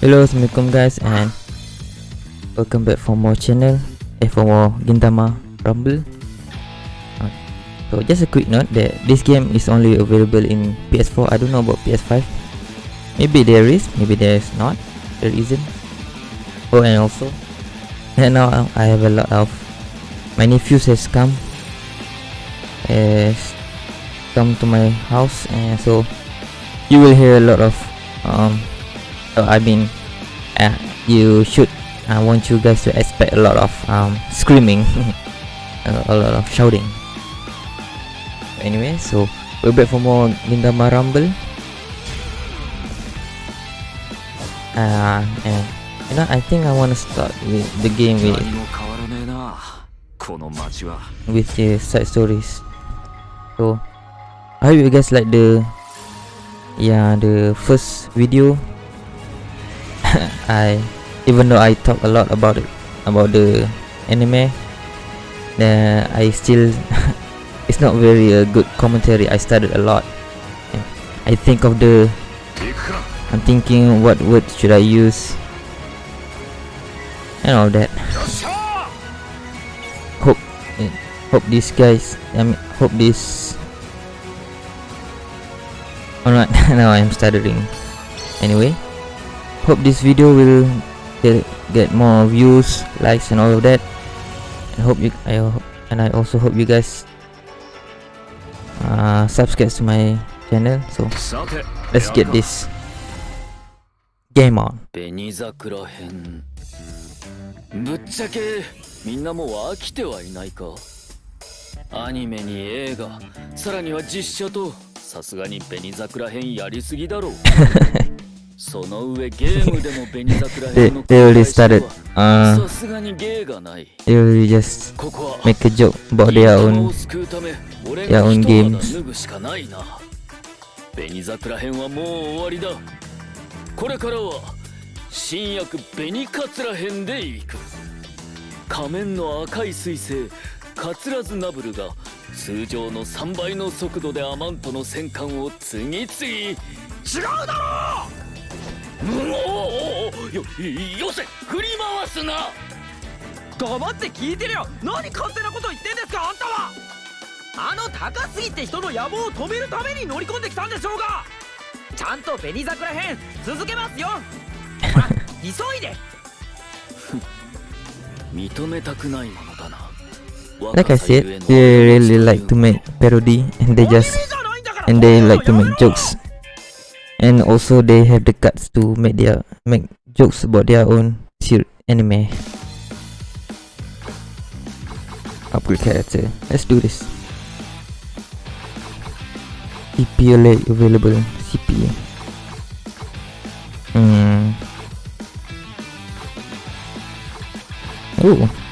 Hello, Assalamualaikum guys and welcome back for more channel eh for more Gintama Rumble. Uh, so just a quick note that this game is only available in PS4. I don't know about PS5. Maybe there is, maybe there is not. There isn't. Oh, and also, and now I have a lot of my nephews has come has come to my house and so you will hear a lot of um so I mean uh, you should I want you guys to expect a lot of um, screaming a lot of shouting. Anyway so we'll back for more Gintama Rumble. Uh, and you know I think I want to start with the game with with the side stories. So I hope you guys like the yeah the first video. I even though I talk a lot about it about the anime uh, I still it's not very uh, good commentary. I studied a lot. I think of the I'm thinking what word should I use and all that. Hope uh, hope these guys I mean hope this alright now I'm stuttering anyway hope this video will get, get more views likes and all of that I hope you I hope, and I also hope you guys uh, subscribe to my channel so let's get this game on ぶっちゃけみんなもう飽きてはいないかアニメに映画さらには実写とさすがに紅桜編やりすぎだろうその上ゲームでも紅桜 they, 編の they already started さ uh すがに芸がない。they already just ここは make a joke about their 銀玉 own を救うため俺 their が own 一 games 肌脱ぐしかないな。紅桜編はもう終わりだ。これからは新薬紅桂編でいく。仮面の赤い彗星カツラズナブルが通常の3倍の速度でアマントの戦艦を次々。違うだろうよよせ振り回すな黙って聞いてるよ何勝手なこと言ってんですかあんたはあの高杉って人の野望を止めるために乗り込んできたんでしょうがちゃんと紅桜編続けますよ急いで認めたくないものだな like I said, they really like to make parody and they just and they like to make jokes. And also they have the guts to make their make jokes about their own anime. Upgrade character. Let's do this. Alert available. CP. Hmm. Oh.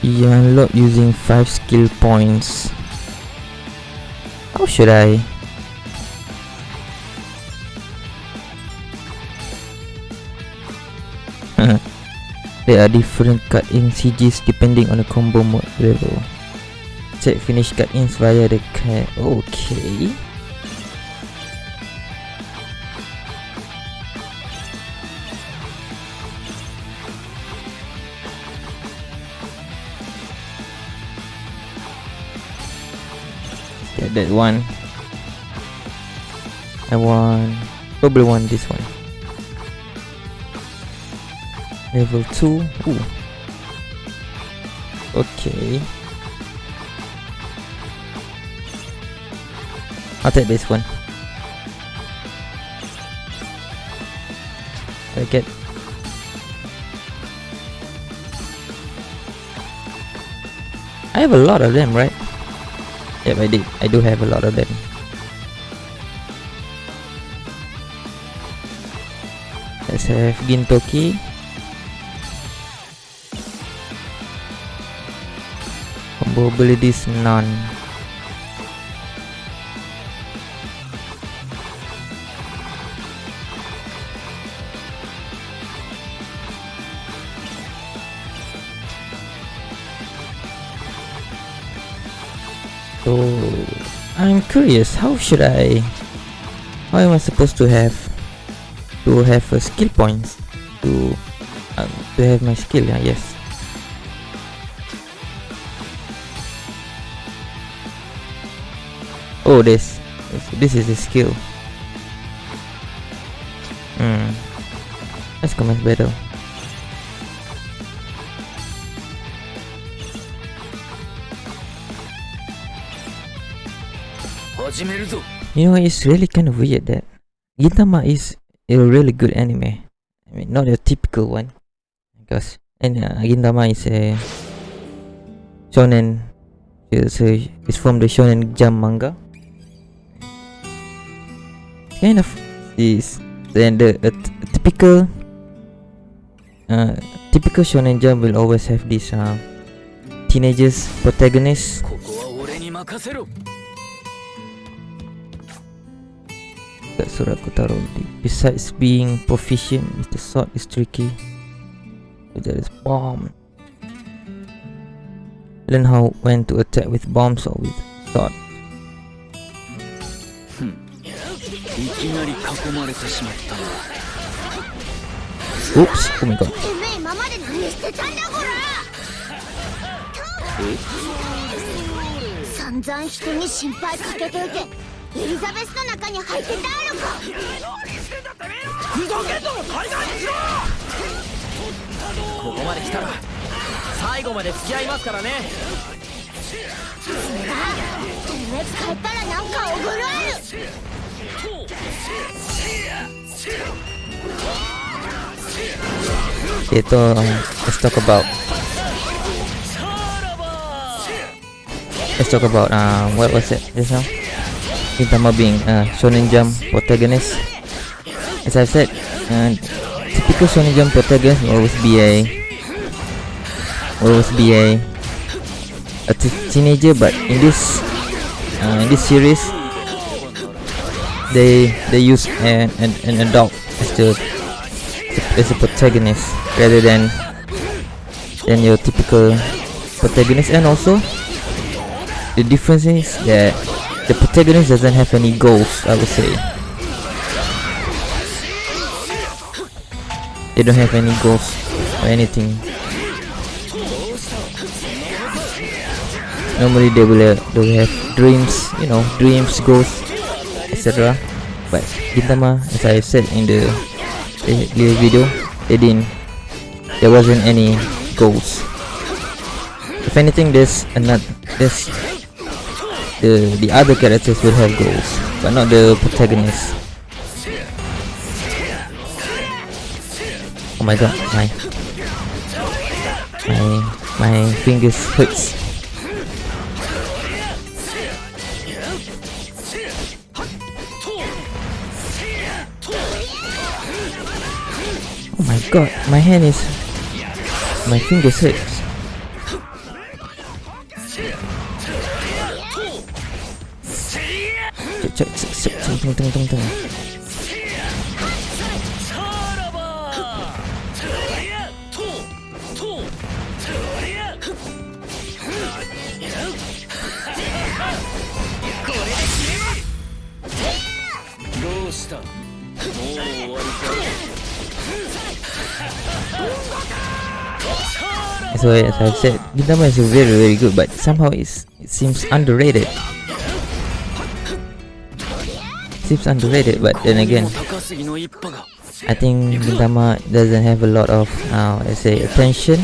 You unlock using 5 skill points. How should I? Hmm. there are different cut-in CGs depending on the combo mode level. Check finish cut-ins via the cat. Okay. That one. I want probably want this one. Level two. Ooh. Okay. I'll take this one. I get I have a lot of them, right? Yep, I did. I do have a lot of them. Let's have Gintoki. Combo abilities none. So I'm curious. How should I? How am I supposed to have to have a skill points to um, to have my skill? Yeah, yes. Oh, this this is the skill. Hmm. Let's commence battle. You know, it's really kind of weird that Gintama is a really good anime. I mean, not a typical one. Because and uh, Gintama is a shonen. It's, a, it's from the Shonen Jump manga. Kind of is then the a t- a typical uh, typical Shonen Jump will always have this uh, teenagers protagonist that Besides being proficient, the Sword is tricky. So that is bomb. Learn how when to attack with bombs or with sword. Hmm. Oops, oh my god. Eh? エリザベスの中に入ってたやろか。ふざけんのも海外にしろ。ここまで来たら最後まで付き合いますからね。てめえ帰ったらなんかおごるある。Itu um, Let's talk about Let's talk about uh, What was it? Just now Gintama being uh, Shonen Jump protagonist. As I said uh, Typical Shonen Jump protagonist will always be a will always be a a teenager but in this uh, in this series they they use an, an, an adult as the as a protagonist rather than than your typical protagonist. And also the difference is that the protagonist doesn't have any goals I would say. They don't have any goals or anything. Normally they will, uh, they will have dreams you know dreams goals etc but Gintama as I said in the the video they didn't there wasn't any goals. If anything there's another there's the the other characters will have goals but not the protagonist oh my god my my my fingers hurts Oh my god, my hand is my fingers hurts. 뚱뚱뚱뚱뚱 So as I've said, Gintama is very very good but somehow it seems underrated. Seems underrated, but then again, I think Gintama doesn't have a lot of, uh, let's say, attention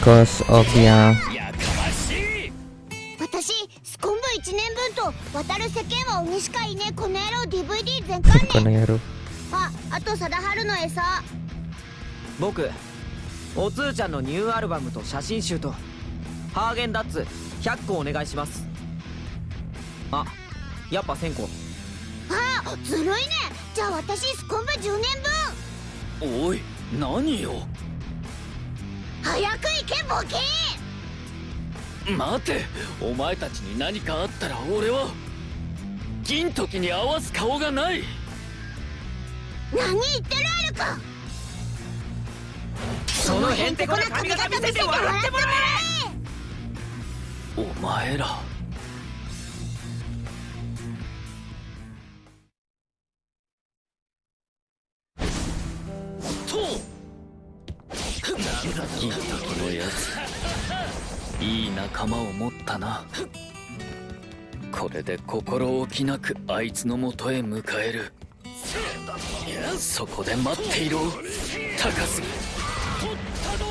because of the uh, やかましい私スコンブ1年分と渡る世間は鬼しかいねえこの野郎 DVD 全巻ね Konoyaro. ああと貞治の餌僕おつーちゃんのニューアルバムと写真集とハーゲンダッツ100個お願いしますあやっぱ1000個。あずるいね。じゃあ私スコンブ10年分。おい何よ。早く行けボケ待てお前たちに何かあったら俺は銀時に合わす顔がない。何言ってるあるかそのへんてこな髪型見せて笑ってもらえ。お前ら仲間を持ったな。これで心置きなくあいつのもとへ迎える。そこで待っていろ。高杉。取ったど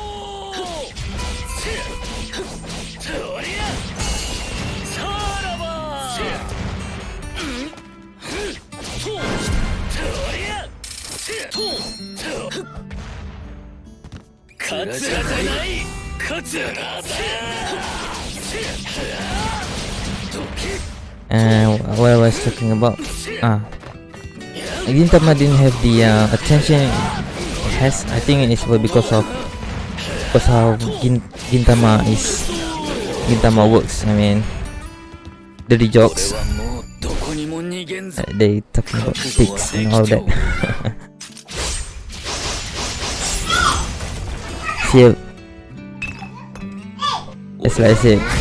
さらば。とそりゃと勝つじゃない勝つ And what I was talking about? Ah, Gintama didn't have the uh, attention it has. I think it's because of because how Gin Gintama is Gintama works. I mean, dirty jokes. Uh, they talking about dicks and all that. See, as like I said.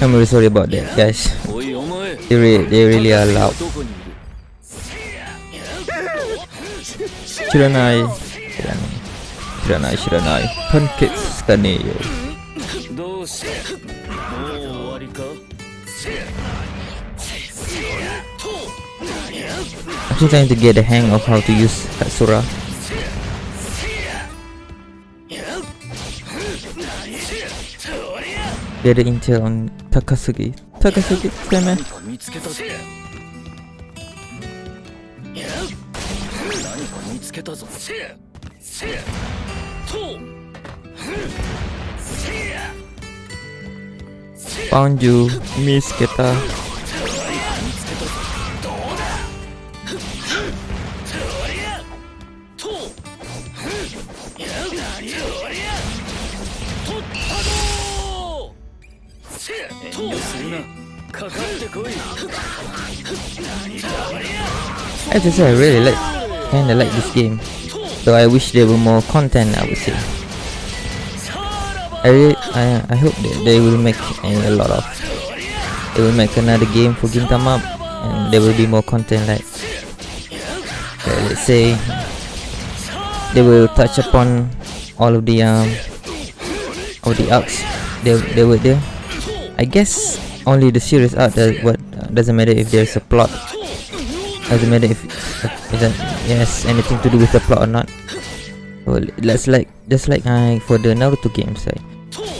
I'm really sorry about that guys. They, re they really are loud. Shiranai Shiranai Shiranai Shiranai Pancake Scaneo took time to get the hang of how to use Katsura. Get the intel on Takasugi. Takasugi, Seme! Found you, Miss Keta. As I said, I really like, kinda like this game. Though I wish there were more content, I would say. I really, I, I hope that they will make a, a lot of. They will make another game for Gintama, and there will be more content. Like, uh, let's say, they will touch upon all of the um, all the arcs. They they were there. I guess only the serious art does what uh, doesn't matter if there's a plot. Doesn't matter if it doesn't has anything to do with the plot or not. Well, that's like just like uh, for the Naruto games, right?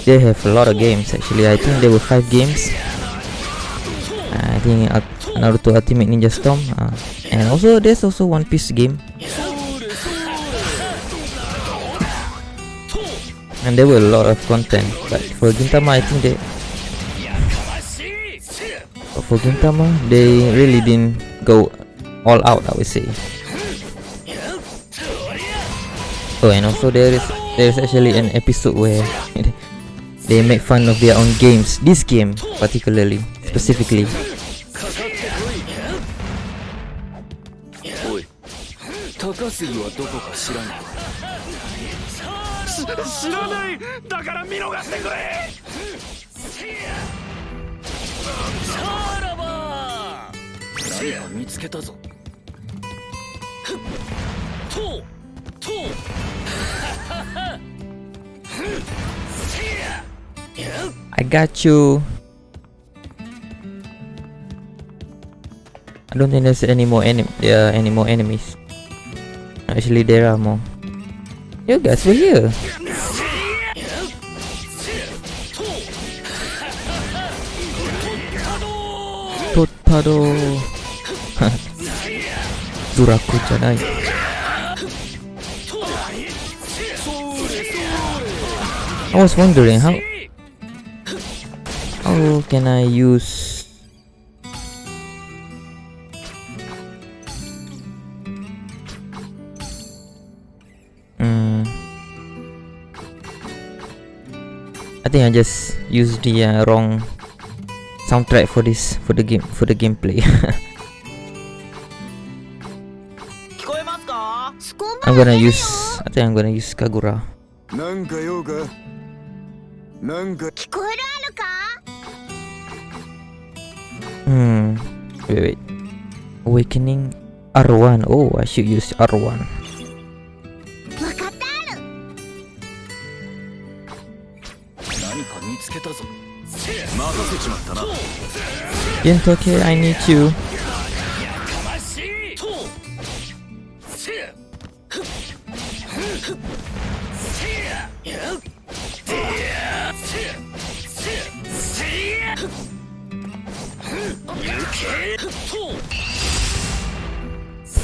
They have a lot of games actually. I think there were five games. I think uh, Naruto Ultimate Ninja Storm, uh, and also there's also One Piece game. And there were a lot of content, but for Gintama, I think they but for Gintama, they really didn't go all out. I would say. Oh, and also there is there is actually an episode where they make fun of their own games. This game, particularly, specifically. さらば何か見つけたぞとと I got you. I don't think there's any more enem there are any more enemies. Actually, there are more. You guys were here. パドドラコじゃない I was wondering how how can I use? Hmm. I think I just used the、uh, wrong soundtrack for this for the game for the gameplay. I'm gonna use I think I'm gonna use Kagura. Hmm wait wait. Awakening R1. Oh I should use R1. Gintoki, I need you.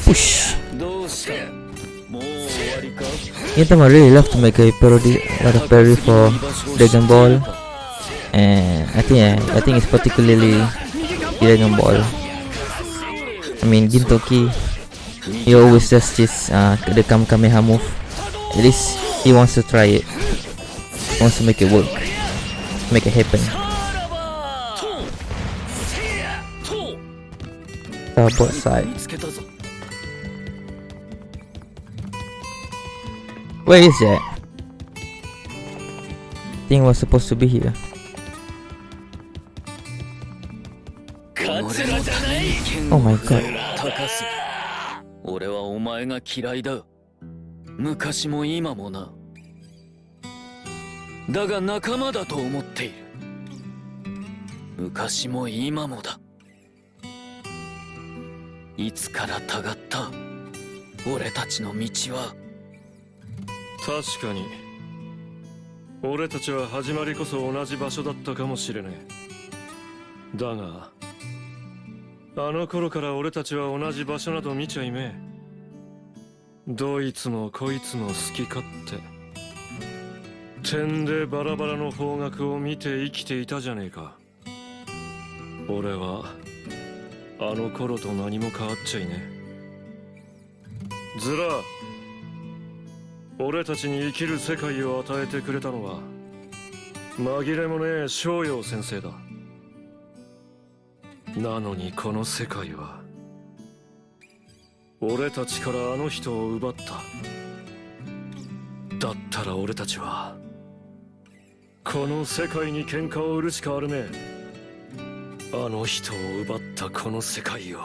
Push. I really love to make a parody or a parody for Dragon Ball and I think I, I think it's particularly Dragon Ball. I mean, Gintoki, he always does this, uh, the Kamehameha move. At least he wants to try it. He wants to make it work. Make it happen. Uh, Starboard side. Where is that? Thing was supposed to be here. Oh my god. 高す俺はお前が嫌いだ。昔も今もな。だが仲間だと思っている。昔も今もだ。いつからたがった。俺たちの道は。確かに。俺たちは始まりこそ同じ場所だったかもしれねえだがあの頃から俺たちは同じ場所など見ちゃいめえ。どいつもこいつも好き勝手。点でバラバラの方角を見て生きていたじゃねえか。俺はあの頃と何も変わっちゃいねえ。ずら俺たちに生きる世界を与えてくれたのは紛れもねえ逍遥先生だ。なのにこの世界は俺たちからあの人を奪った。だったら俺たちはこの世界に喧嘩を売るしかあるめ。えあの人を奪ったこの世界を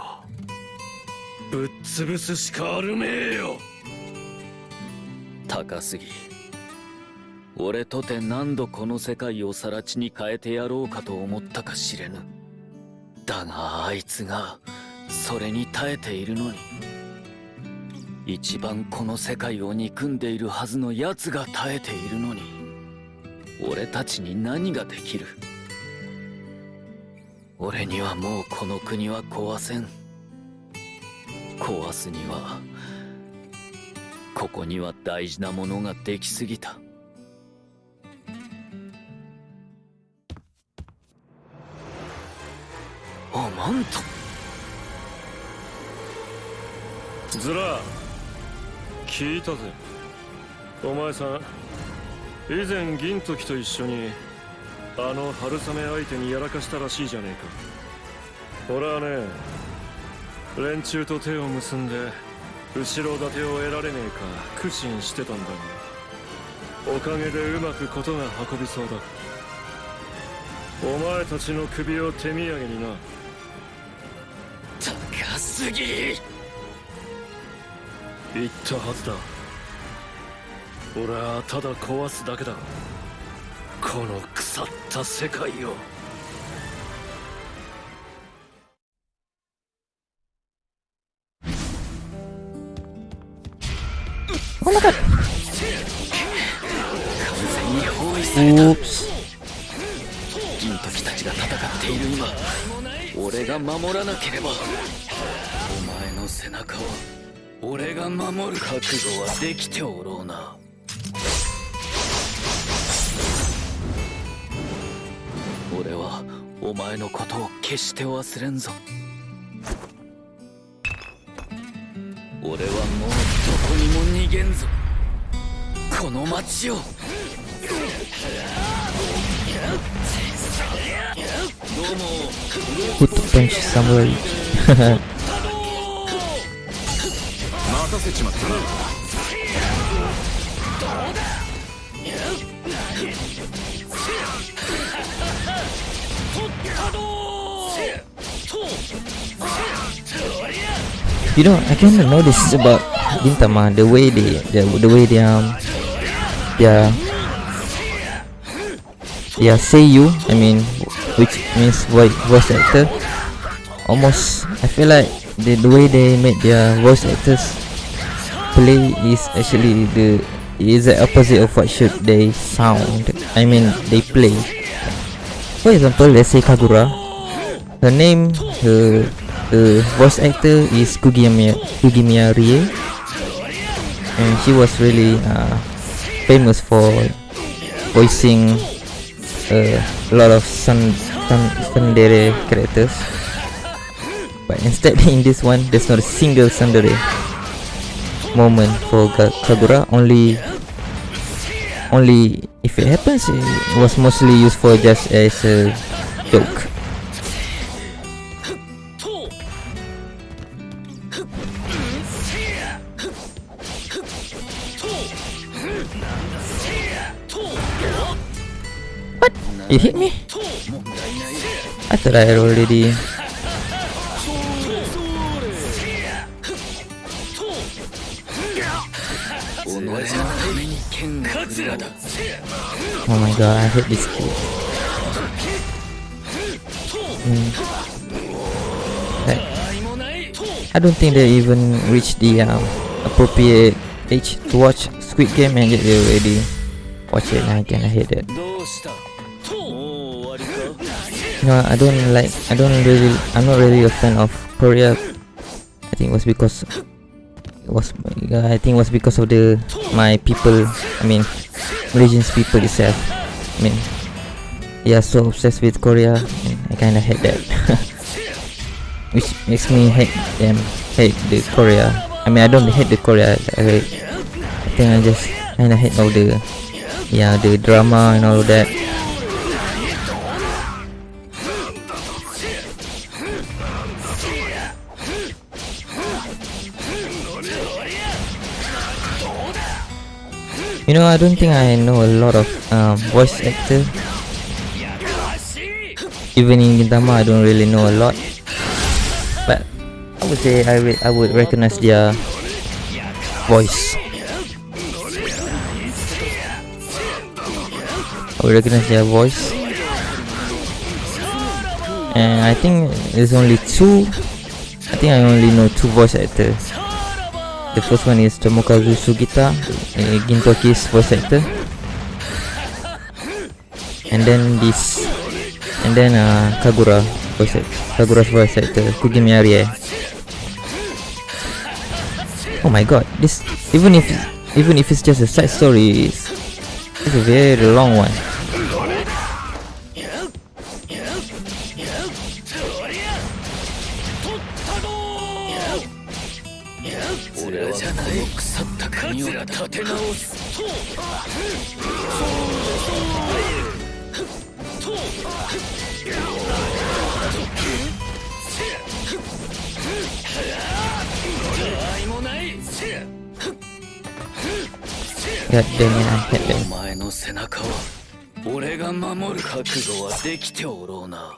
ぶっ潰すしかあるめえよ。高すぎ俺とて何度この世界を更地に変えてやろうかと思ったか知れぬ。だがあいつが。それに耐えているのに。一番この世界を憎んでいるはずの奴が耐えているのに。俺たちに何ができる。俺にはもうこの国は壊せん。壊すにはここには大事なものができすぎた。おまんとズラ聞いたぜ。お前さん以前銀時と一緒にあの春雨相手にやらかしたらしいじゃねえか。俺はね連中と手を結んで後ろ盾を得られねえか苦心してたんだがおかげでうまくことが運びそうだ。お前たちの首を手土産にな。すぎ。言ったはずだ。俺はただ壊すだけだ。この腐った世界を。完全に包囲された.銀時たちが戦っている今俺が守らなければお前の背中を俺が守る覚悟はできておろうな。俺はお前のことを決して忘れんぞ。俺はもうどこにも逃げんぞ。この街を。Good punch somewhere. you know, I kind of notice about Gintama the way they, the, the way they um, yeah, yeah, say you. I mean, which means voice voice actor. Almost, I feel like the the way they make their voice actors play is actually the is the opposite of what should they sound. I mean, they play. For example, let's say Kagura. Her name, her the voice actor is Kugimiya Kugimiya Rie and she was really uh, famous for voicing uh, a lot of sun, Tsundere characters But instead in this one, there's not a single Tsundere moment for Kagura only only if it happens it was mostly used for just as a joke What? You hit me? I thought I had already... Oh my god, I hit this kid. Mm. I don't think they even reached the um, appropriate age to watch Squid Game and yet they already watch it and I hit it. No, I don't like, I don't really, I'm not really a fan of Korea. I think it was because, it was, uh, I think it was because of the, my people, I mean, Malaysian people itself. I mean, are so obsessed with Korea and I kinda hate that. Which makes me hate them, hate the Korea. I mean, I don't hate the Korea, I, I think I just kinda hate all the, yeah, the drama and all that. You know, I don't think I know a lot of um, voice actor. Even in Gintama, I don't really know a lot. But I would say I, re- I would recognize their voice. I would recognize their voice. And I think there's only two. I think I only know two voice actors. The first one is Tomokazu Sugita, uh, Gintoki's voice actor. And then this, and then uh, Kagura voice act- Kagura's voice actor, Kugimiya Rie. Oh my god, this even if even if it's just a side story, it's, it's a very long one. やってみないお前の背中は俺が守る覚悟はできておろうな。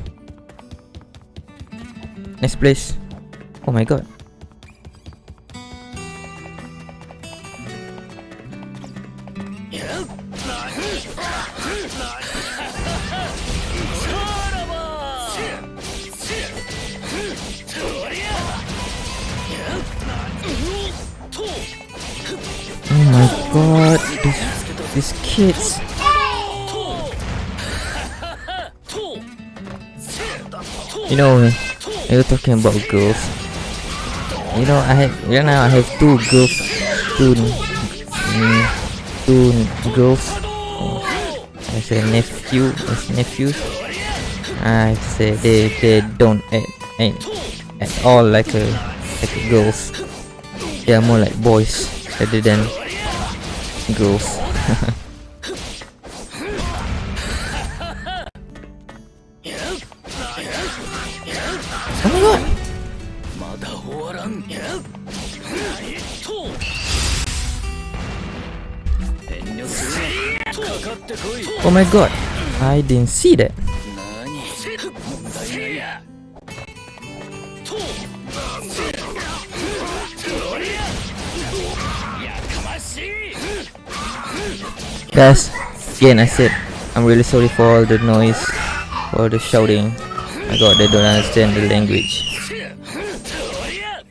Next place. Oh my god. Oh my god. These, these kids. You know, you're talking about girls. You know, I have right now I have two girls, two, mm, two girls as a nephew, as nephews. I say they they don't act, act at all like a like a girls. They are more like boys rather than girls. my god, I didn't see that. Guys, again I said, I'm really sorry for all the noise, for the shouting. My god, they don't understand the language.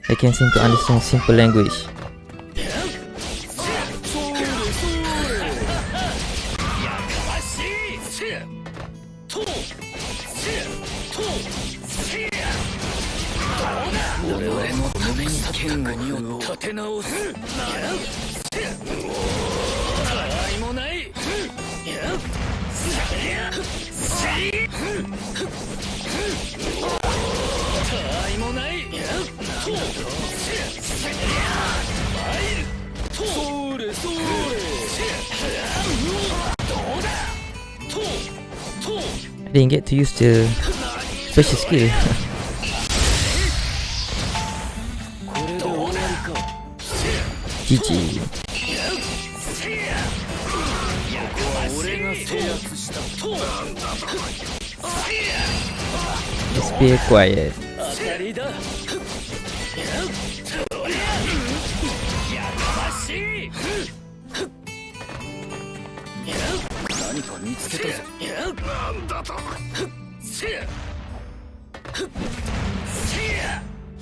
They can't seem to understand simple language. I didn't get to use the special skill. GG や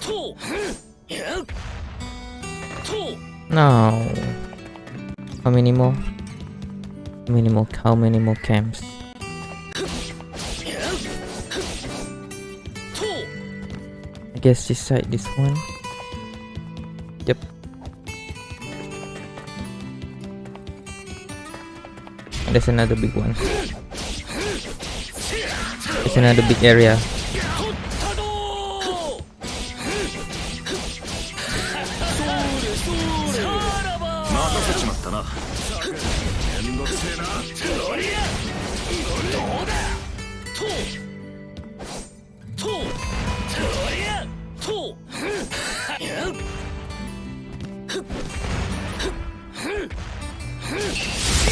と No. How many more? How many more? How many more camps? I guess this side, this one. Yep. There's another big one. There's another big area.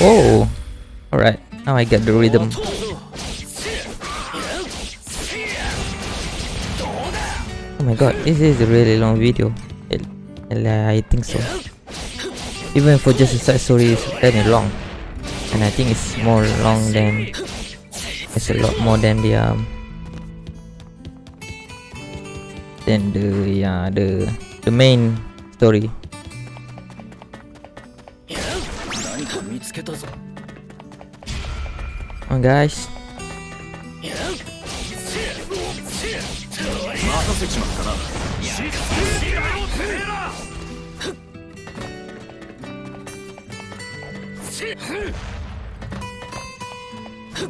Oh, Alright, now I get the rhythm. Oh my god, this is a really long video. I think so. Even for just a side story, it's very long. And I think it's more long than... It's a lot more than the... Um, than the... Yeah, the... The main story. けたぞ。on guys. 任せちまったな。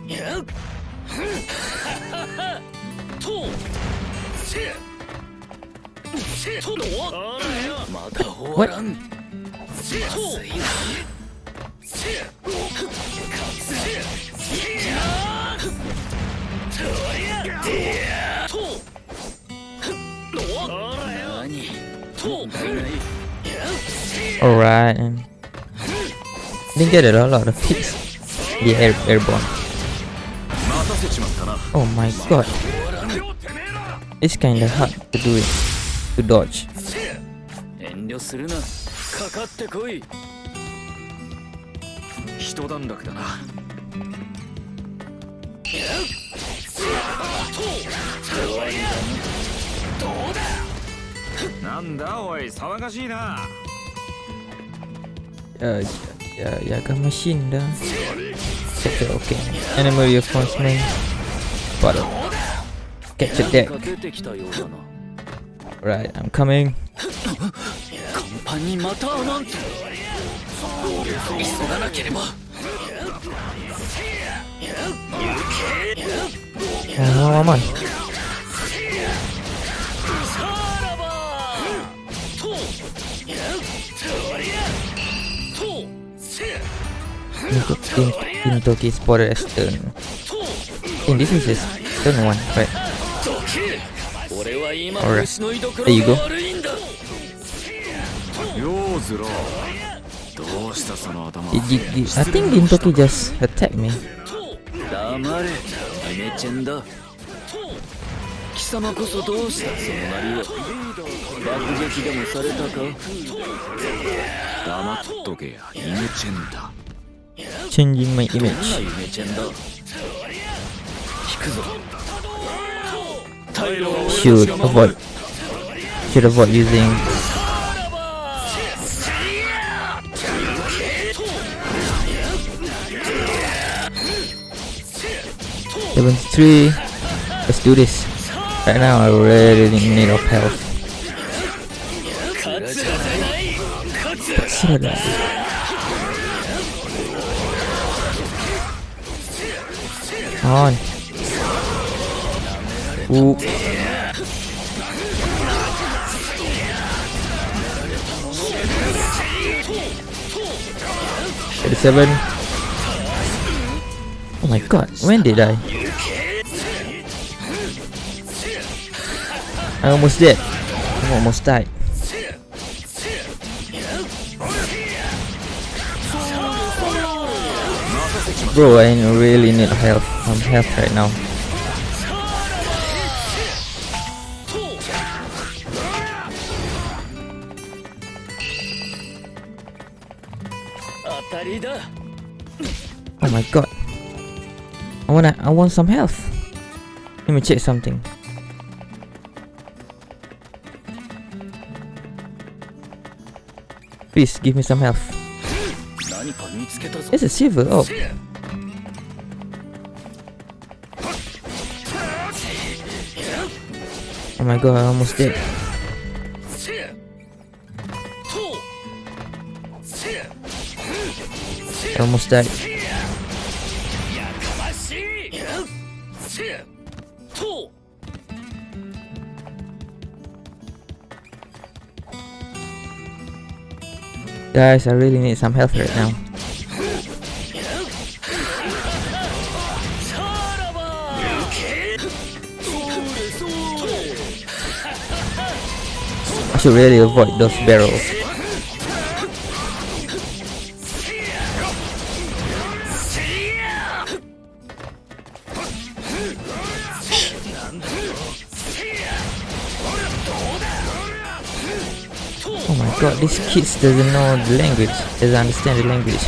や Alright. Didn't get it a lot of hits. The air airborne. Oh my god. It's kinda hard to do it. To dodge. 段落だな。どうだなんだおい騒がしいなあいやいやがましいんだ。せっかく、エネムリーをフォンスメイン。バトル。ケチデック。Right, I'm coming. カンパニーまたなんて。急がなければ。Hell am I? Look at Gintoki spotted as stone. And this is a stone one, right? Alright, there you go. どうしたその頭 I think Gintoki just attacked me. 黙れイメチェンだ貴様こそどうしたそのなりは爆撃でもされたか黙っとけやイメチェンだ Changing my どんな image. イメチェンだ引くぞ退路は俺 Should たちが守 avoid. Should avoid using. 73. Let's do this. Right now I really need of health. Come on. Oop. Thirty-seven. Oh my god, when did I? I almost dead. I almost died. Bro, I really need help. I'm health right now. Oh my god. I wanna I want some health. Let me check something. Please give me some health. It's a silver. Oh. Oh my god, I almost did. I almost died. Guys, I really need some health right now. I should really avoid those barrels. These kids doesn't know the language, doesn't understand the language.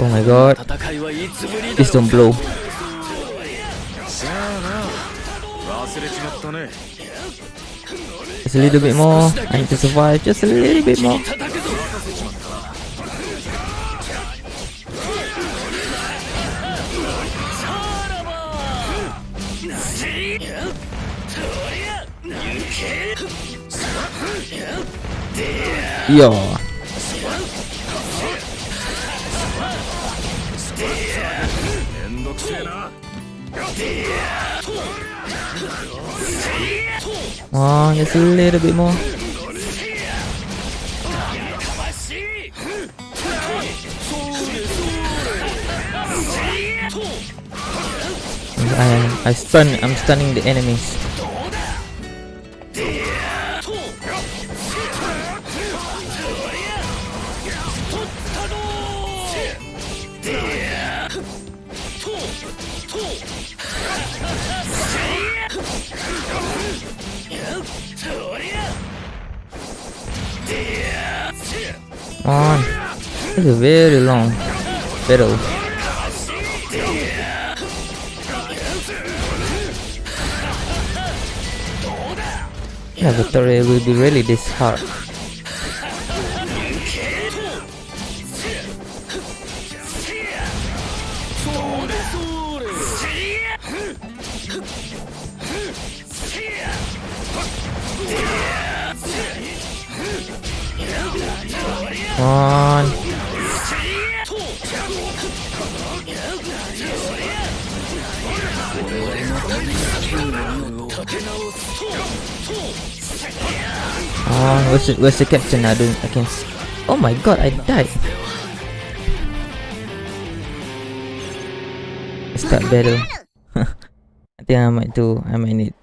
Oh my god. Please don't blow. Just a little bit more. I need to survive just a little bit more. Yo. Oh, just a little bit more. I I stun I'm stunning the enemies. It's a very long battle. Yeah, Victoria will be really this hard. Come on. Oh, where's the, where's the captain? I don't, I can see. Oh my god, I died. Start battle. I think I might do, I might need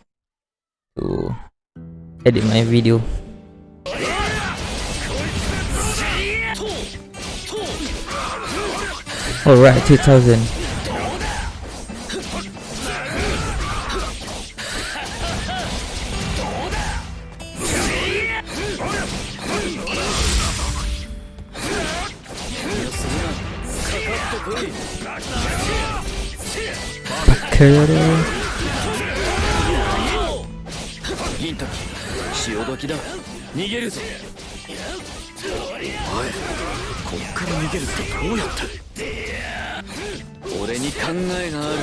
to edit my video. Alright, 2000. けれ銀時潮時だ。逃げるぞ。おいこっから逃げるってどうやって？俺に考えがある。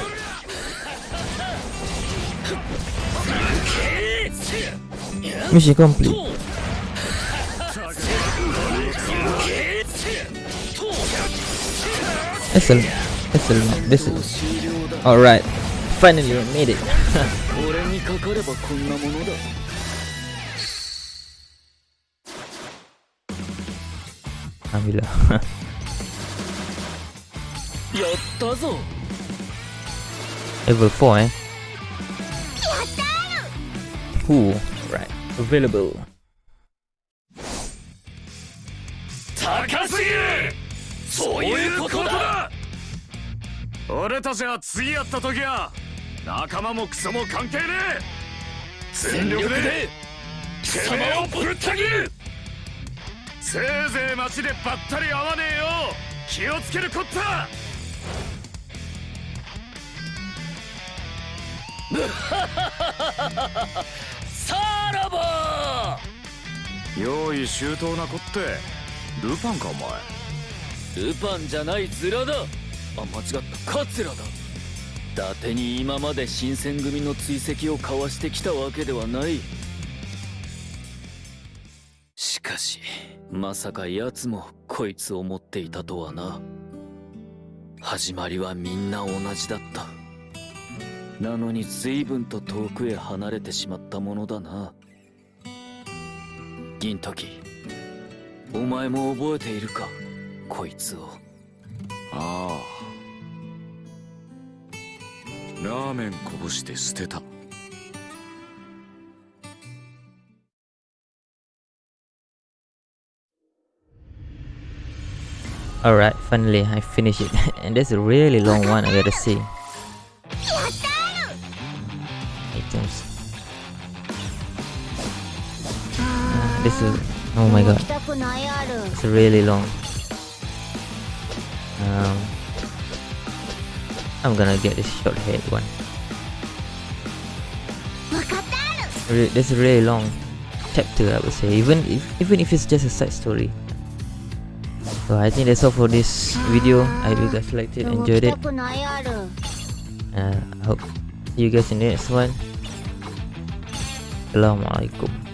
ミシコンプリエッセルエッセルです Alright Finally, we made it. 俺にかかればこんなものだ Alhamdulillah. やったぞ Level 4 eh? Ooh, right. Available. 高すぎるそういうことだ俺たちが次やった時は仲間もクソも関係ねえ。全力でてめえをぶった切る。せいぜい街でばったり会わねえよ。気をつけるこった。さらば用意周到なこって。ルパンかお前。ルパンじゃないズラだ。あ間違った。カツラだ。伊達に今まで新選組の追跡を交わしてきたわけではない。しかしまさか奴もこいつを持っていたとはな。始まりはみんな同じだった。なのに随分と遠くへ離れてしまったものだな。銀時お前も覚えているかこいつを。ああ。ラーメンこぼして捨てた Alright, finally I finished it. and that's a really long one, I gotta say. Items. Uh, this is. Oh my もう god, 来たくないある it's really long. Um, I'm gonna get this short head one. Re that's a really long chapter I would say, even if, even if it's just a side story. So I think that's all for this video. I hope you guys liked it, enjoyed it. Uh, I hope you guys in the next one. Assalamualaikum.